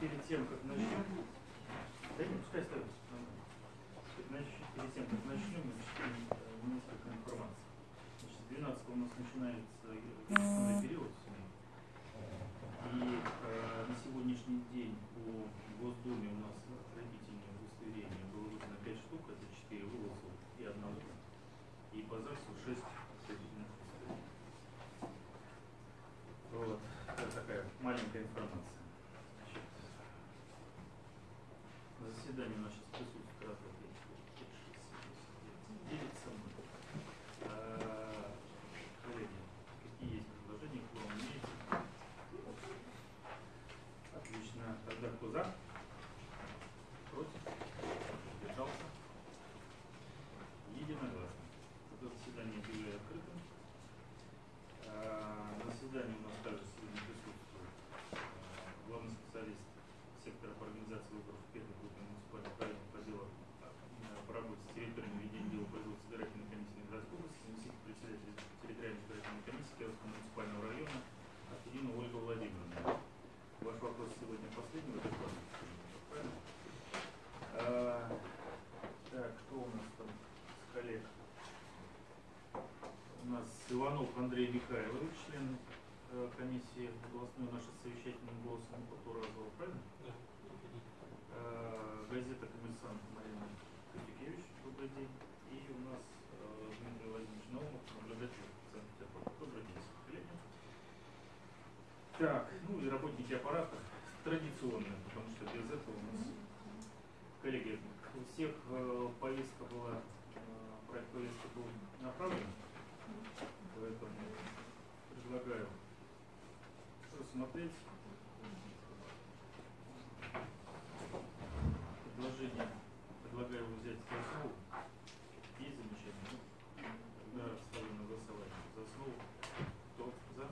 тем, как начнем, да не, пускай ставится. Значит, перед тем, как начнем, значит, э, несколько информации. Значит, с 12 у нас начинается э, период семей. И э, на сегодняшний день по Госдуме у нас отправительное удостоверение было выдано 5 штук, это 4 вылазов и одного. И по ЗАГСу 6 отправительных удостоверений. Вот. Это такая маленькая информация. Значит, на заседании у нас сейчас присутствует раз, два, три, четыре, пять, шесть, семь, восемь, девять со мной. А, Коллеги, какие есть предложения, кто вам имеете? Отлично. Тогда кто за? Против? Держался? Единогласно. Это заседание объявляю открытым. А, На заседании у нас также сегодня присутствует а, главный специалист сектора по организации выборов первой группы муниципальных правильных отделов а, по работе с территориями ведения дела производства избирательной комиссии городской области, заместитель председателя территориальной избирательной комиссии Кировского муниципального района Афинина Ольга Владимировна. Ваш вопрос сегодня последний в этой фазе. Правильно? А, Так, кто у нас там с коллег? У нас Иванов Андрей Михайлович, член э, комиссии областной нашей совещательным голосом по Туразову, правильно? Да. Э, Газета «Коммерсант» Марина Катюкевич, добрый день. И у нас э, Дмитрий Владимирович Наумов, наблюдатель Санкт-Петербурга. Добрый день, коллеги. Так, ну и работники аппарата традиционные, потому что без этого у нас... Коллеги, у всех повестка была, проект повестки был направлен, поэтому предлагаю рассмотреть предложение, предлагаю его взять за основу. Есть замечания? Ну, Тогда ставлю на голосование за основу. Кто за,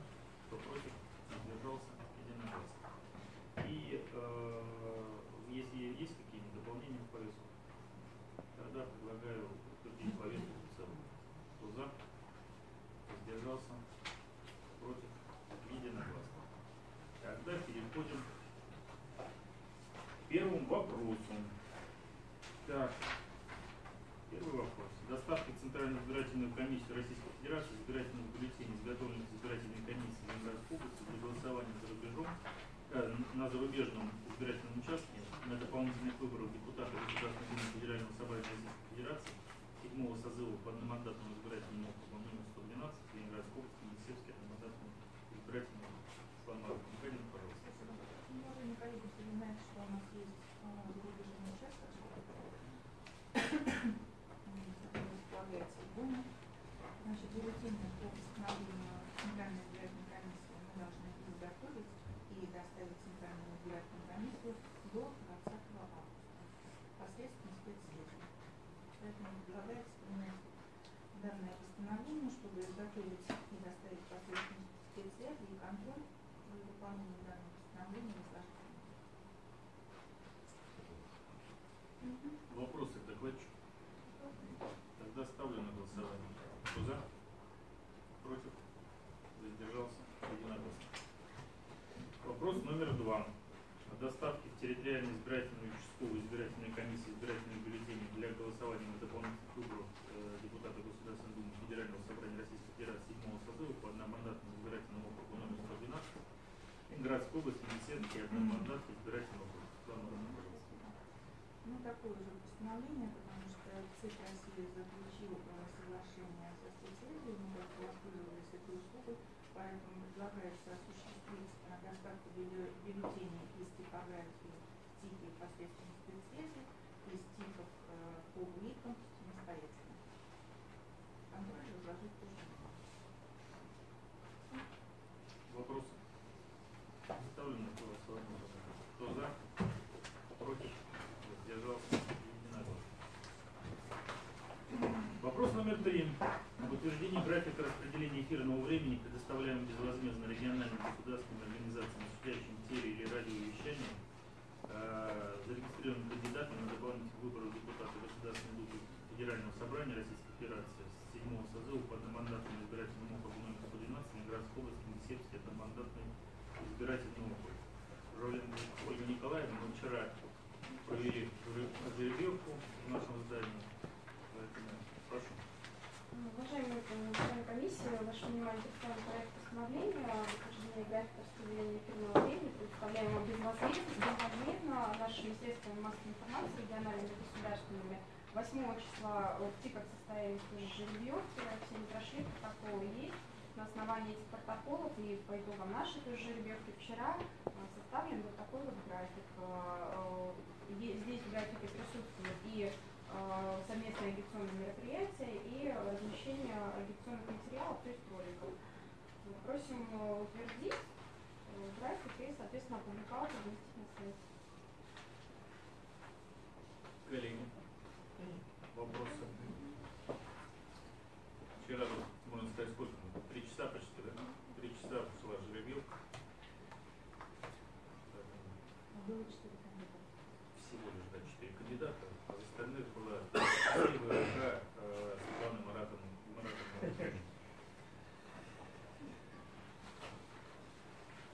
кто против, воздержался, единогласно. И э, если есть какие-нибудь дополнения в повестку, тогда предлагаю утвердить повестку в целом. Кто за, воздержался, против, единогласно. Тогда переходим к первому вопросу. Так, первый вопрос. Доставка в Центральную избирательную комиссию Российской Федерации избирательных бюллетеней, изготовленных избирательной комиссией Ленинградской области для голосования за рубежом, э, на зарубежном избирательном участке на дополнительных выборах депутата Государственной Думы Федерального собрания Российской Федерации седьмого созыва по одномандатному избирательному округу номер 112 Ленинградской области, Елисейский одномандатный избирательный округ. Светлана Михайловна, пожалуйста. Уважаемые коллеги, все знают, что у нас есть а, зарубежный участок, который располагается в Думе. Значит, бюллетени по постановлению Центральной избирательной комиссии мы должны изготовить и доставить в Центральную избирательную комиссию до 20 августа посредством спецслужб. Поэтому предлагается принять данное постановление, чтобы изготовить и доставить посредством спецсвязи и контроль за выполнением данного постановления возложить. Вопросы к докладчику? Тогда ставлю на голосование. Кто за? Против? Воздержался? Единогласно. Вопрос номер два. О доставке в территориальную избирательную участковую избирательной комиссии избирательных бюллетеней для голосования на дополнительных выборах э, депутата Государственной Думы Федерального собрания Российской Федерации седьмого созыва по одномандатному избирательному округу номер 112 Ленинградской области, Енисейский одномандатный избирательный округ. Ну, такое же постановление, потому что ЦИК России заключил соглашение со мы как воспользовались этой услугой, поэтому предлагается осуществить доставку бюлле- бюллетеней Номер три. Об утверждении графика распределения эфирного времени, предоставляемого безвозмездно региональным государственным организациям, осуществляющим теле- или радиовещание, э, зарегистрированным кандидатом на дополнительных выборах депутата Государственной Думы Федерального собрания Российской Федерации с 7 созыва по одномандатному избирательному округу номер 112 Ленинградской области, Мисевский одномандатный избирательный округ. Жулина Ольга Николаевна, мы вчера провели жеребьевку в нашем здании. Гуманитарной комиссии вашему вниманию представлен проект постановления о утверждении графика распределения эфирного времени, предоставляемого безвозмездно нашими средствами массовой информации региональными государственными. 8 числа в ТИКах состоялись уже все не прошли, протоколы есть. На основании этих протоколов и по итогам нашей тоже жеребьевки вчера а, составлен вот такой вот график. А, э, здесь в графике присутствует и э, совместные агитационные мероприятия и размещение агитационных материалов, то есть роликов. Просим э, утвердить э, график и, соответственно, опубликовать разместить на сайте. Коллеги, вопросы? Вчера, вот, можно сказать, сколько? мы? Три часа почти, да? Три часа шла жеребьевка. Было четыре кандидата. Всего лишь, да, четыре кандидата. А из остальных была Алексеева РК, э, Светлана Маратовна. Маратовна.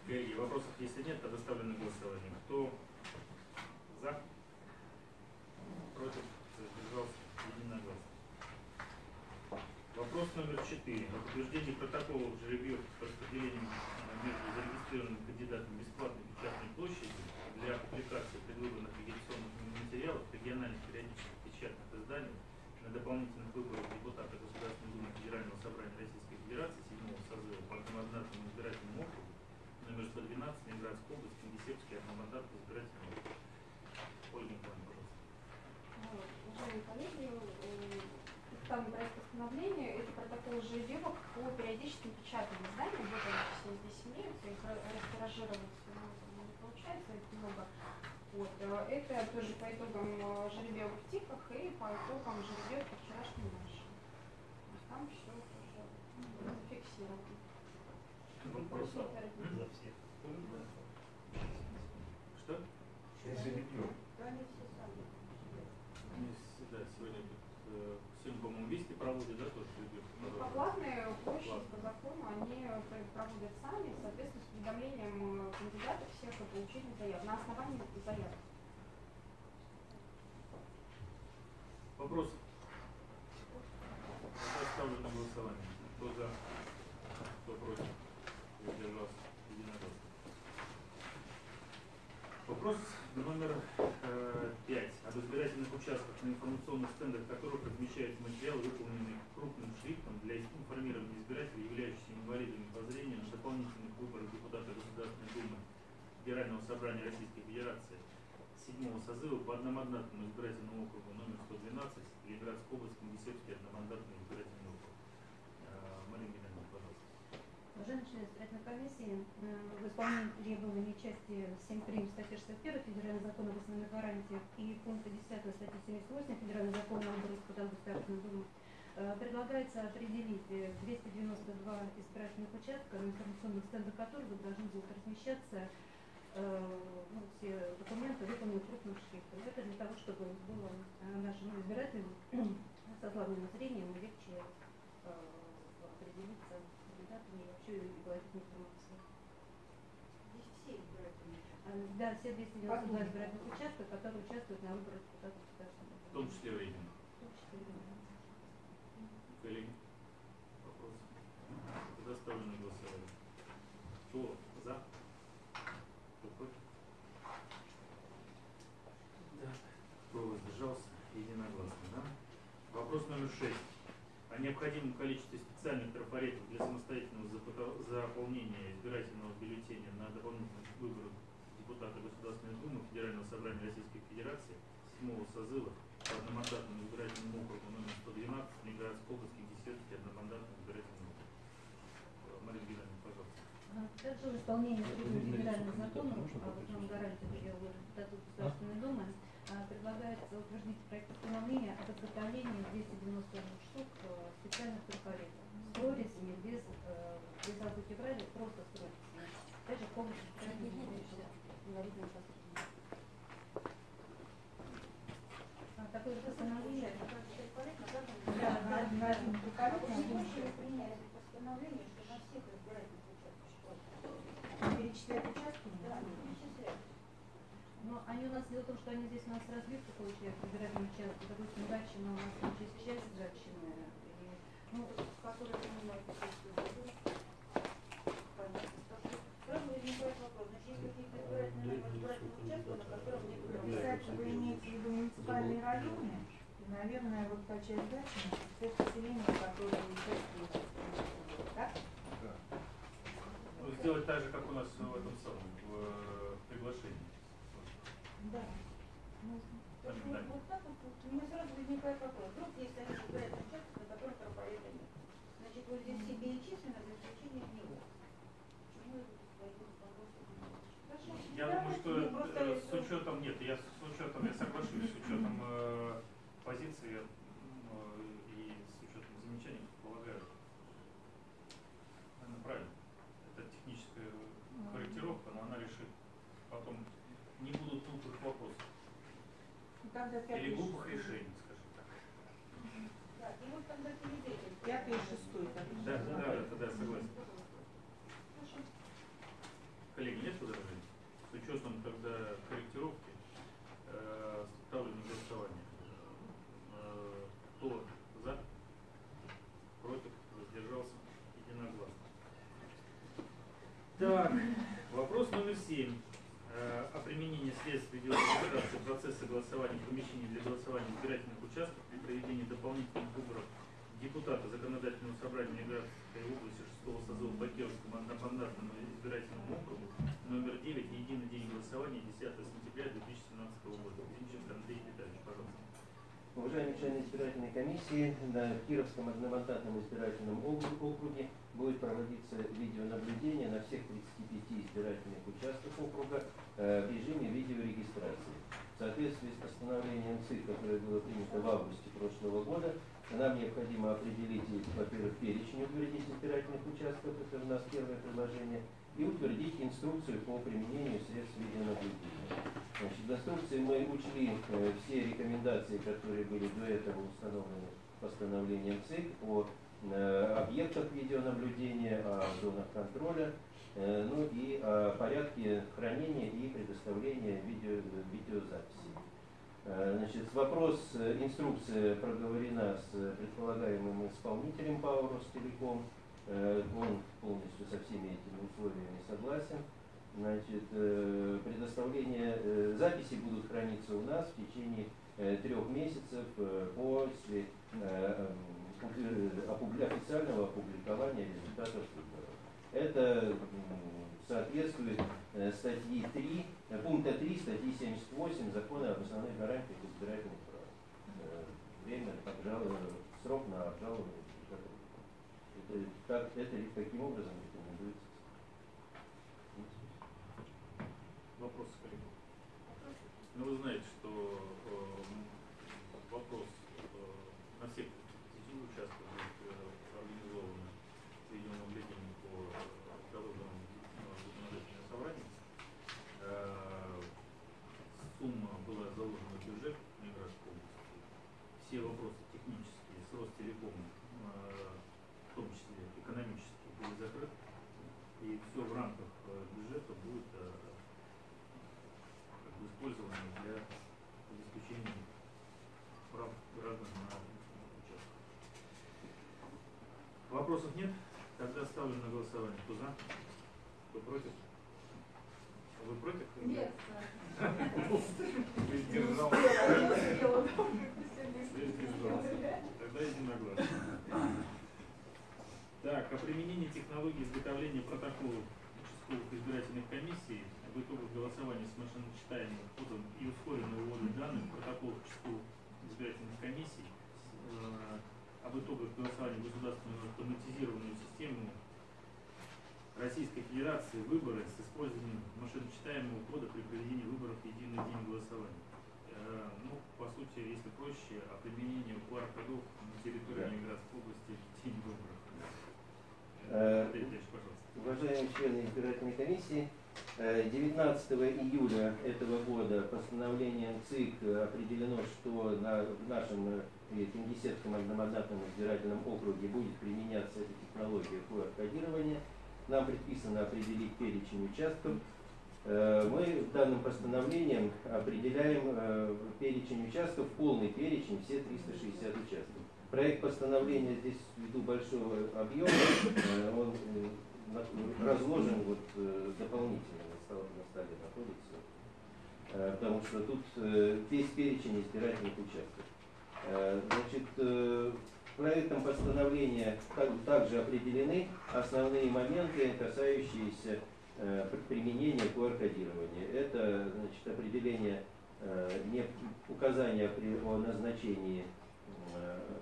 Коллеги, вопросов если нет, на голосование. Кто за? Против? Задержался? Единогласно. Вопрос номер четыре. О утверждении протоколов жеребьевки с распределением э, между зарегистрированными кандидатами бесплатной печатной площади для публикации предвыборных агитационных материалов региональных периодических печатных изданиях на дополнительных выборах депутата Государственной Думы Федерального собрания Российской Федерации 7 созыва по одномандатному избирательному округу номер 112 Ленинградской области, Кингисеппский одномандатный избирательный округ. Ольга Николаевна, пожалуйста. Вот, Уважаемые коллеги, э, представлен проект постановления. Это протокол жеребьевок по периодическим печатным изданиям. Вот они все здесь имеются. Их ра- растиражировать ну, не получается, их много. Вот. э, Это тоже по итогам э, жеребьевок в ТИКах и по итогам жеребьевки вчерашней нашей. То есть там все тоже зафиксировано. Вопрос? Просим утвердить. За всех. Что? Жеребьев. Они с- да, сегодня э, сегодня, по-моему, вести проводят, да, тоже жеребьевку? Ну, по платной площади по закону они пр- проводят сами, соответственно, с уведомлением э, кандидатов всех о получении заяв, на основании заяв. Вопрос? Я ставлю на голосование. Кто за? Кто против? Воздержался? Единогласно. Вопрос номер э. Об избирательных участках, на информационных стендах которых размещаются материалы, выполненные крупным шрифтом для информирования избирателей, являющихся инвалидами по зрению на дополнительных выборах депутата Государственной Думы Федерального собрания Российской Федерации седьмого созыва по одномандатному избирательному округу номер 112 Ленинградской области, Кингисеппский одномандатный избирательный округ. Э, Марина Геннадьевна, пожалуйста. Члены избирательной комиссии, э, в исполнении требований части 7 прим. статьи 61 Федерального закона об основных гарантиях и пункта 10 статьи 78 Федерального закона о выборах депутатов Государственной Думы э, предлагается определить э, 292 избирательных участка, на информационных стендах которых должны будут размещаться ну, все документы, выполненные крупным шрифтом. Это для того, чтобы было э, нашим избирателям со слабым зрением легче э, определиться с кандидатами и вообще говорить информацию. Э, Да, все 292 избирательных участка, которые участвуют на выборах депутатов В том числе временно. В том числе, да. Коллеги, вопросы? Тогда ставлю на голосование. Кто за? Кто против? Да. Кто воздержался? Единогласно, да? Вопрос номер шесть. О необходимом количестве специальных трафаретов для самостоятельного запыта- заполнения избирательного бюллетеня на дополнительных выборах депутата Государственной Думы Федерального собрания Российской Федерации седьмого созыва по одномандатному избирательному округу номер 112 Ленинградской области, Кингисеппский одномандатный избирательный округ. Э, Марина Геннадьевна, пожалуйста. А, Также в исполнении требований федеральных законов о основном гарантии депутатов Государственной Думы а, предлагается утвердить проект постановления об изготовлении 291 штук э, специальных трафаретов с прорезями без, э, без азбуки Брайля, просто с прорезями. Также в помощь инвалидным посредникам. А, Такое же постановление Да, на один на один приколот, на один шрифт. Перечислять участки? Но они у нас, дело в том, что они здесь у нас разбивка получается, избирательные участки, допустим, Гатчина у нас там через часть Гатчины, и, ну, Которые принимают участие в выборах. Понятно. Сразу земельного избирательного участка, на котором нет Кстати, вы имеете в виду муниципальные районы, наверное, вот та часть дачи, это население, которое участвует в этом, так? Ну, сделать так же, как у нас в этом самом, в э, приглашении. Да. Можно. Есть вот, так вот, у меня сразу возникает вопрос. Вдруг есть один избирательный участок, на котором трафарета нет. Значит, вот здесь все перечислено, за исключением него. Почему по голосу? Хорошо. Я Да, думаю, что э, с учетом, нет, я с учетом, я соглашусь, с учетом позиции э, и с учетом замечаний, полагаю, наверное, правильно. Это техническая корректировка, но она решит. Потом не будут глупых вопросов. Ну, Или глупых решений, скажем так. Да, и вот тогда перед этим. Пятый и шестой. так. Да, да, да, это да, согласен. Хорошо. Коллеги, нет возражений? С учетом тогда корректировки э, ставлю на голосование. Э, кто за? Против? Воздержался? Единогласно. Так, вопрос номер семь. Э, о применении средств видеорегистрации процесса голосования в помещении для голосования избирательных участков при проведении дополнительных выборов депутата Законодательного собрания Ленинградской области 6 созыва по Кировскому одномандатному избирательному округу номер 9, единый день голосования 10 сентября 2017 года. Зинченко Андрей Витальевич, пожалуйста. Уважаемые члены избирательной комиссии, на Кировском одномандатном избирательном окру- округе будет проводиться видеонаблюдение на всех 35 избирательных участках округа в режиме видеорегистрации. В соответствии с постановлением ЦИК, которое было принято в августе прошлого года, нам необходимо определить, во-первых, перечень утвердить избирательных участков, это у нас первое предложение, и утвердить инструкцию по применению средств видеонаблюдения. Значит, в инструкции мы учли э, все рекомендации, которые были до этого установлены постановлением ЦИК о э, объектах видеонаблюдения, о зонах контроля, э, ну и о порядке хранения и предоставления видео, видеозаписи. Э, Значит, вопрос, э, инструкция проговорена с предполагаемым исполнителем ПАО Ростелеком. Э, Он полностью со всеми этими условиями согласен. Значит, э, предоставление э, записи будут храниться у нас в течение э, трех месяцев э, после э, м, опубли- официального опубликования результатов. Это соответствует э, статьи 3, э, пункта 3 статьи 78 Закона об основных гарантиях избирательных прав. Э, Время обжалования, срок на обжалование. Это, так, это таким образом рекомендуется. Вопрос, коллеги. Ну, вы знаете, что э, вопрос э, на всех 30 участках будет э, организовано видеонаблюдение по положенному законодательному собранию. Э, сумма была заложена в бюджет Ленинградской области. Все вопросы технические с Ростелекомом, э, в том числе экономические, были закрыты. И все в рамках э, бюджета будет э, как бы использовано для обеспечения прав граждан на участках. Вопросов нет? Тогда ставлю на голосование. Кто за? Кто против? Вы против? Нет. Сдержался. Тогда единогласно. Так, о применении технологии изготовления протоколов участковых избирательных комиссий в итогах голосования с машиночитаемым входом и ускоренной вводом данных в протоколах участковых избирательных комиссий э, об итогах голосования в государственную автоматизированную систему Российской Федерации выборы с использованием машиночитаемого кода при проведении выборов в единый день голосования. Э, ну, по сути, если проще, о применении QR-кодов на территории. Ленинградской области в день выборов. Э, пожалуйста. Уважаемые члены избирательной комиссии, 19 июля этого года постановлением ЦИК э, определено, что на, в нашем э, Кингисеппском одномандатном избирательном округе будет применяться эта технология QR-кодирования. Нам предписано определить перечень участков. Э, Мы данным постановлением определяем э, перечень участков, полный перечень, все 360 участков. Проект постановления здесь ввиду большого объема, э, он э, разложен вот э, дополнительно на стол- на столе находится. Э, Потому что тут э, весь перечень избирательных участков. Значит, проектом постановления так- также определены основные моменты, касающиеся при- применения QR-кодирования. Это значит, определение, указания о назначении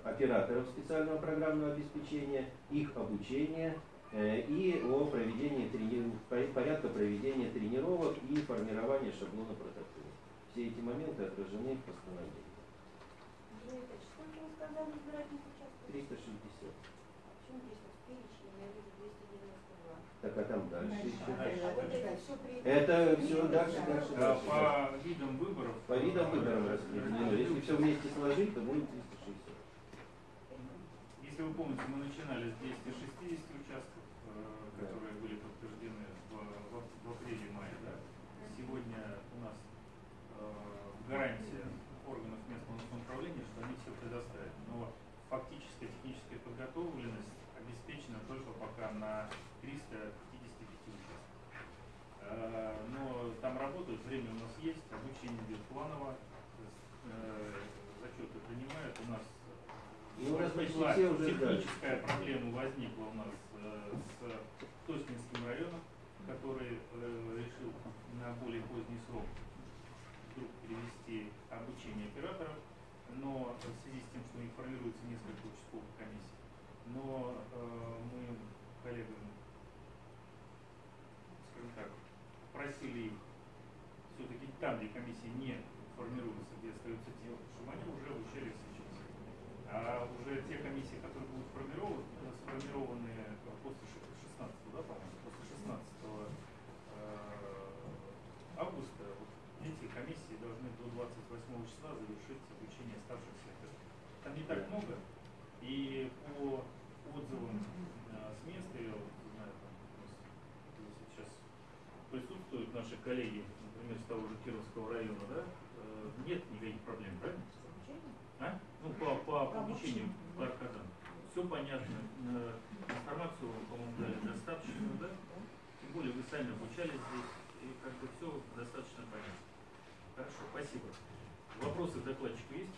операторов специального программного обеспечения, их обучение и о проведении трени- по- порядка проведения тренировок и формирования шаблона протокола. Все эти моменты отражены в постановлении. Юрий Ильич, сколько вы сказали избирательных участков? 360. Почему здесь вот в перечне я вижу 292? Так, а там дальше Дальше. еще. Дальше. А вот это все при... Это все дальше, дальше, А дальше. по видам выборов? По видам выборам распределено. Если все вместе сложить, то будет 360. Если вы помните, мы начинали с 260 участков, э, которые были подтверждены в, в, в апреле-мае. Да? Сегодня у нас э, гарантия органов местного самоуправления, что они все предоставят. Но фактическая техническая подготовленность обеспечена только пока на 355 участках. Э, Но там работают, время у нас есть, обучение идет планово, э, зачеты принимают. У нас Ну, нас почти все уже техническая проблема возникла у нас э, с Тоснинским районом, который э, решил на более поздний срок вдруг перевести обучение операторов, но в связи с тем, что у них формируется несколько участковых комиссий, но э, мы коллегам, скажем так, просили их все-таки там, где комиссии не формируются, где остаются те, чтобы они уже обучались. А уже те комиссии, которые будут формированы, сформированы э, после ши- 16 да, по-моему, после 16 э, августа, вот эти комиссии должны до 28 числа завершить обучение оставшихся. Там не так много, и по отзывам э, с места, я вот знаю, там, у нас, если сейчас присутствуют наши коллеги, например, с того же Кировского района, да, э, нет никаких проблем, правильно? А? Ну, по, по обучению по аркадам. Все понятно. Э, Информацию, вам, по-моему, дали достаточно, да? Тем более вы сами обучались здесь, и как бы все достаточно понятно. Хорошо, спасибо. Вопросы к докладчику есть?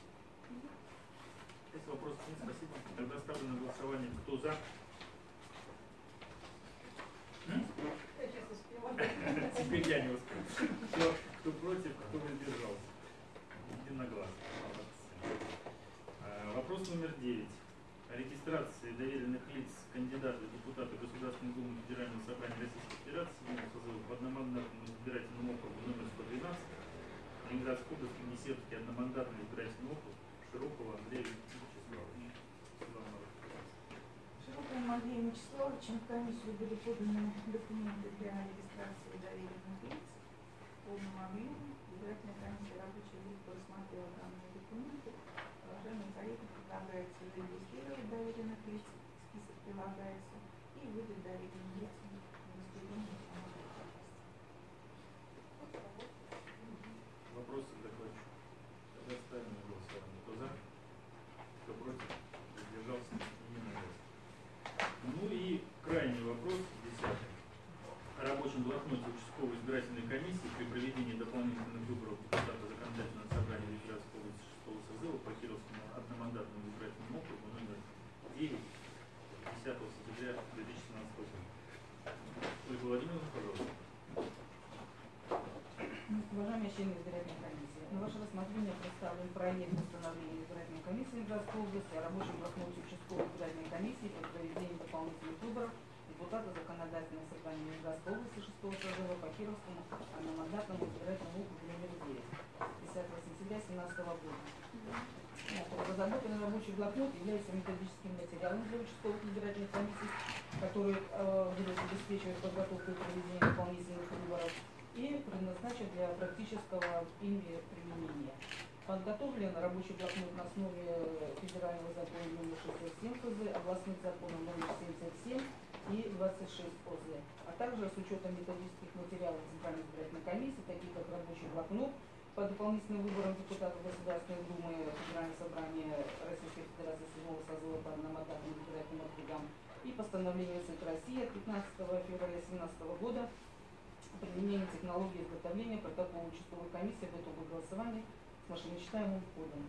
Если вопросов нет, спасибо. Тогда ставлю на голосование. Кто за? Теперь я не успел. Кто, кто против, кто воздержался? Единогласно. Вопрос номер девять. О регистрации доверенных лиц кандидата в Государственной Думы Федерального собрания Российской Федерации по одномандатному избирательному округу номер 112 Ленинградской области Несетский одномандатный избирательный округ Широкого Андрея Вячеславовича. Широкому Андрею Вячеславовичу в комиссию были поданы документы для регистрации доверенных лиц в полном объеме. Избирательная комиссия рабочей группы рассмотрела данные документы. Уважаемым коллегам предлагается зарегистрировать доверенных лиц, список прилагается, и выдать доверенным лицам удостоверение самостоятельности. Вопросы к докладчику? Тогда ставим на голосование. Кто за? Кто против? Воздержался? Единогласно. Ну и крайний вопрос, десятый. О рабочем блокноте участковой избирательной комиссии при проведении дополнительных выборов депутата законодательного собрания Ленинградской области 6 созыва по Кировскому одномандатному избирательному округу номер 9 2012 года. Разработанный рабочий блокнот является методическим материалом для участковых избирательных комиссий, которые э, будут обеспечивать подготовку и проведение дополнительных выборов и предназначен для практического ими применения. Подготовлен рабочий блокнот на основе федерального закона номер 67 ФЗ, областных законов номер 77 и 26 ОЗ, а также с учетом методических материалов Центральной избирательной комиссии, таких как рабочий блокнот, по дополнительным выборам депутатов Государственной Думы Федерального собрания Российской Федерации 7 созыва по одномандатным избирательным округам и постановление ЦИК России от 15 февраля 2017 года применения технологии изготовления протокола участковой комиссии об итогах голосования с машиночитаемым кодом.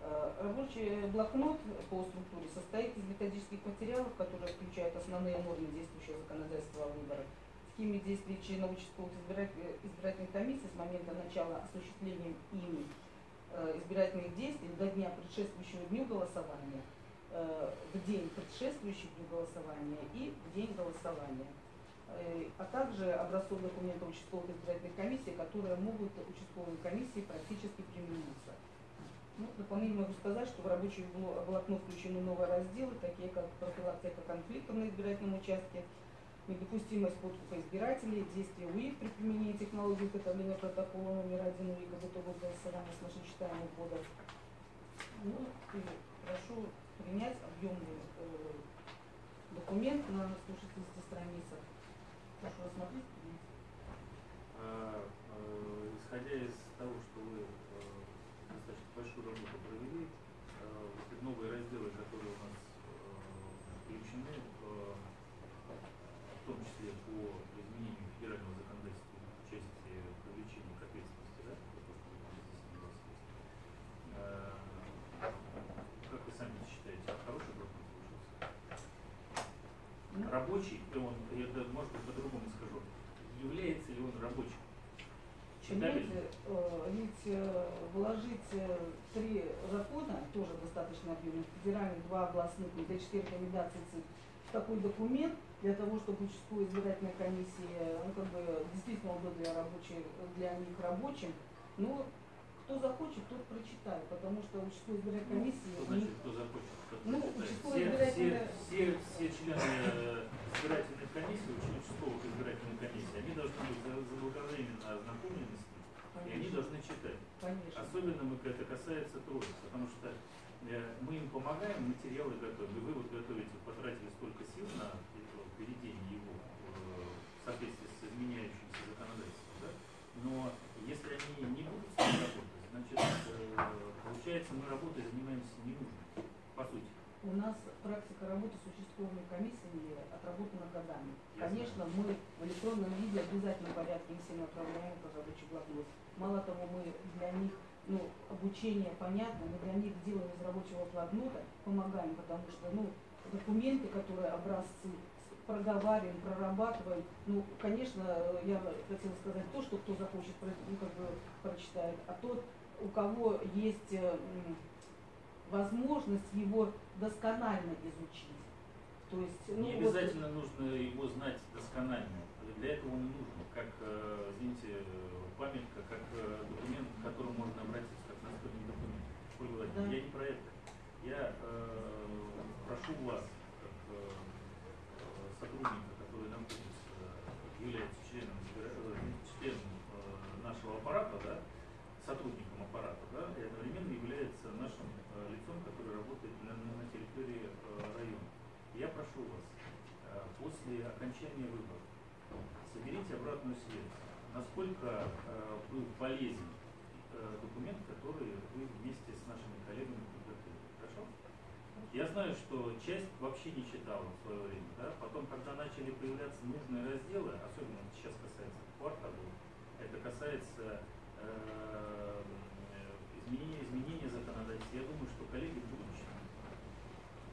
Э, Рабочий блокнот по структуре состоит из методических материалов, которые включают основные нормы действующего законодательства о выборах, схеме действий членов участковых избиратель- избирательных комиссий с момента начала осуществления ими э, избирательных действий до дня предшествующего дню голосования, э, в день предшествующий дню голосования и в день голосования э, а также образцов документов участковых избирательных комиссий, которые могут участковой комиссии практически примениться. Ну, дополнение могу сказать, что в рабочий бло- блокнот включены новые разделы, такие как профилактика конфликтов на избирательном участке, недопустимость подкупа избирателей, действия УИК при применении технологии изготовления протокола номер один УИК об итогах голосования с машиночитаемым кодом. Ну, и прошу принять объемный э, документ на 160 страницах. Прошу рассмотреть. А, э, Исходя из того, что вы э, достаточно большую работу провели, э, вот эти новые разделы, которые у нас э, включены, э, в том числе по изменению федерального законодательства в части привлечения к ответственности, да, за то, что вы там здесь согласились. Э, Как вы сами считаете, хороший блокнот получился? Ну, Рабочий, он, я может быть, по-другому скажу, является ли он рабочим? Понимаете, э, ведь э, вложить э, три закона, тоже достаточно объемных, федеральных, два областных, и четыре рекомендации ЦИК, в такой документ, для того, чтобы участковая избирательная комиссия, ну, как бы, действительно был для рабочих, для них рабочим, ну, кто захочет, тот прочитает, потому что участковая избирательная комиссия, Что значит, кто захочет? кто Ну, участковая все, избирательная- все, все, все члены э, избирательной комиссии, уч- участковых избирательной комиссии, они должны быть за- заблаговременно ознакомлены с ним, и они конечно, должны читать. конечно. Особенно мы, это касается троиц, потому что э, мы им помогаем, материалы готовим, и вы вот готовите, потратили столько сил на введение его э, в соответствии с изменяющимся законодательством, да? но если они не будут значит, э, получается, мы работой занимаемся ненужной, по сути. У нас практика работы с участковыми комиссиями отработана годами. Я Конечно, мы в электронном виде в обязательном порядке им всем отправляем по рабочий блокнот. Мало того, мы для них, ну, обучение понятно, мы для них делаем из рабочего блокнота, помогаем, потому что, ну, документы, которые образцы проговариваем, прорабатываем. Ну, конечно, я хотела сказать то, что кто захочет, ну, как бы прочитает, а тот, у кого есть э, возможность его досконально изучить. То есть, ну, Не вот- обязательно нужно его знать досконально. Для этого он и нужен, как, э, извините, памятка, как э, документ, к которому можно обратиться, как настольный документ. Ольга Да. я не про это. Я э, прошу вас, как э, э, сотрудника, который находится, является членом, избира- э, членом э, нашего аппарата, да, сотрудником аппарата, да, и одновременно является нашим э, лицом, который работает на, на- на территории э, района. Я прошу вас, э, после окончания выборов соберите обратную связь. Насколько э, был полезен э, документ, который вы вместе с нашими коллегами подготовили. Хорошо? Я знаю, что часть вообще не читала в свое время, да? Потом, когда начали появляться нужные разделы, особенно вот сейчас касается квартала, это касается э, изменения, изменения законодательства. Я думаю, что коллеги будут читать.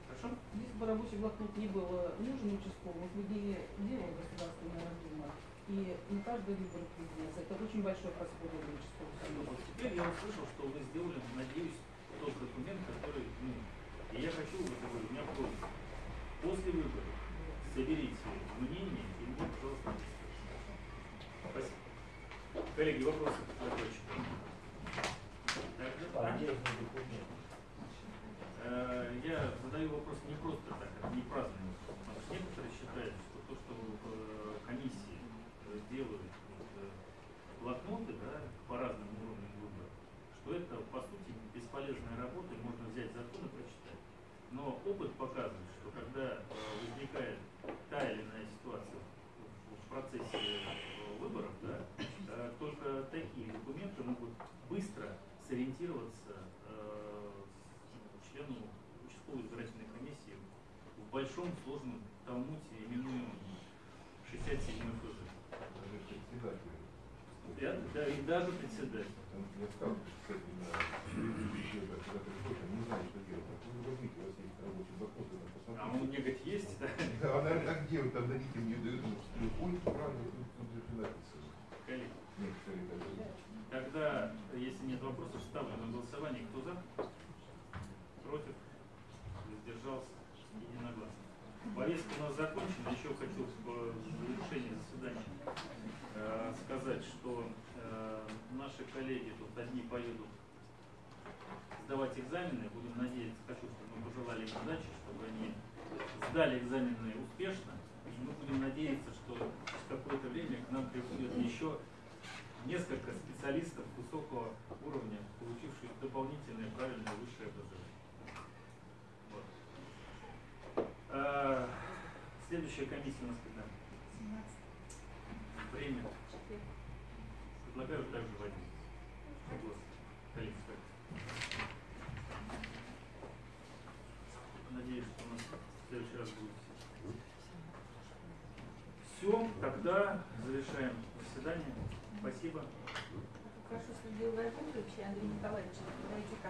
Хорошо? Если бы рабочий блокнот не был э, нужен участковым, мы бы не делал Государственная Дума. И на каждый выбор президента это очень большой расход для участковых Вот комиссий. теперь я услышал, что вы сделали, надеюсь, тот документ, который, ну, и я хочу, вот такой, у меня просьба, после выборов соберите мнение и мне, пожалуйста. Спасибо. Коллеги, вопросы документы? Э, Я задаю вопрос не просто так, не праздный вопрос. Потому что некоторые считают, что то, что э, комиссии э, делают вот, э, блокноты да, по разным уровням выбора, что это по сути бесполезная работа, и можно взять закон и прочитать. Но опыт показывает, что когда э, возникает та или иная ситуация в, в процессе э, выборов, да, э, только такие документы могут быстро сориентироваться э, члену участковой избирательной комиссии в большом сложном талмуте, именуемом 67 ФЗ. Я- да, и даже председатель. Там я сталкиваюсь с этим на предыдущих летах, когда приходишь, они не знают, что делать. Так вы возьмите, у вас есть рабочий блокнот, вы там А он посмотрите. мне говорит, есть, да? Да, а, наверное, так делают, там дадите мне дают, ну, ой, правильно, тут, тут же написано. Коллеги, Некоторые так делают. Тогда, если нет вопросов, ставлю на голосование. Кто за? Против? Воздержался? Единогласно. Повестка у нас закончена. Еще хочу в завершении заседания э, сказать, что э, наши коллеги тут одни поедут сдавать экзамены. Будем надеяться, хочу, чтобы мы пожелали им удачи, чтобы они сдали экзамены успешно. И мы будем надеяться, что через какое-то время к нам приходят еще несколько специалистов высокого уровня, получивших дополнительное правильное высшее образование. Вот. А, Следующая комиссия у нас когда? 17 Время. Предлагаю также в Надеюсь, что у нас в следующий раз будет все. тогда завершаем заседание. Спасибо. Прошу Сергея Владимировича и Андрея Николаевича подойти ко